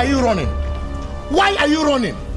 are you running? Why are you running?